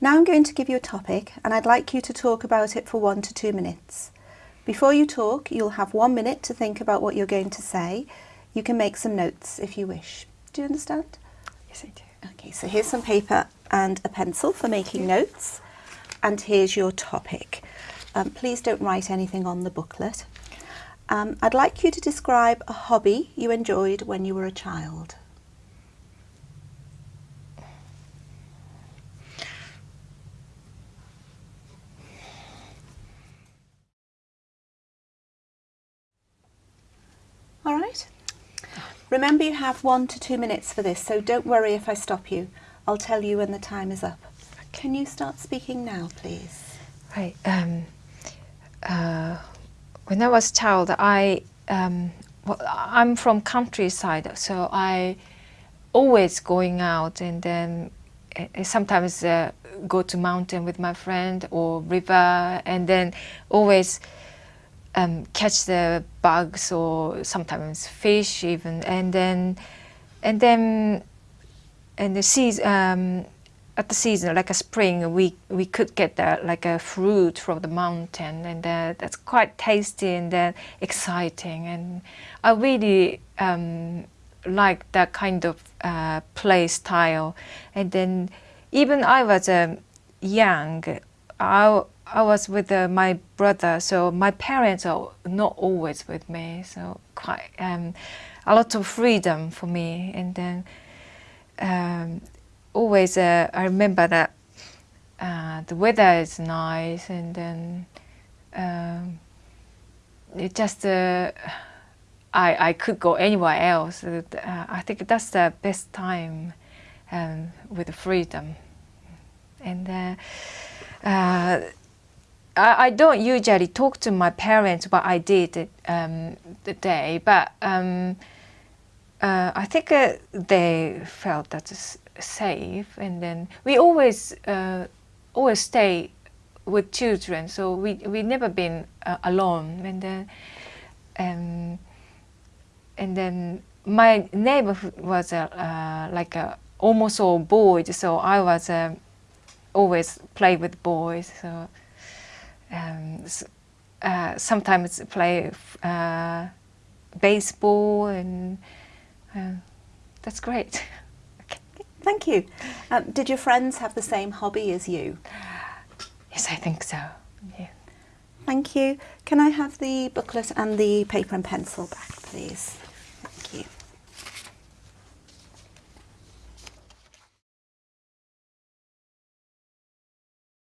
Now I'm going to give you a topic and I'd like you to talk about it for one to two minutes. Before you talk, you'll have one minute to think about what you're going to say. You can make some notes if you wish. Do you understand? Yes, I do. Okay, so here's some paper and a pencil for making notes. And here's your topic. Um, please don't write anything on the booklet. Um, I'd like you to describe a hobby you enjoyed when you were a child. All right. Remember you have one to two minutes for this, so don't worry if I stop you. I'll tell you when the time is up. Can you start speaking now, please? Right. Um, uh, when I was a child, I um, well, I'm from countryside, so I always going out and then uh, sometimes uh, go to mountain with my friend or river, and then always um, catch the bugs or sometimes fish even, and then and then and the season um, at the season like a spring we we could get the, like a fruit from the mountain and uh, that's quite tasty and uh, exciting and I really um, like that kind of uh, play style. And then even I was um, young I I was with uh, my brother, so my parents are not always with me, so quite um, a lot of freedom for me. And then um, always uh, I remember that uh, the weather is nice, and then um, it just uh, I I could go anywhere else. Uh, I think that's the best time um, with freedom, and. Uh, uh, I, I, don't usually talk to my parents, but I did um, the day. But um, uh, I think uh, they felt that it's safe, and then we always uh, always stay with children, so we we never been uh, alone. And then um, and then my neighbor was uh, like a almost all boys, so I was always play with boys. So um, uh, sometimes play uh, baseball, and uh, that's great. okay. Thank you. Um, did your friends have the same hobby as you? Yes, I think so. Yeah. Thank you. Can I have the booklet and the paper and pencil back, please?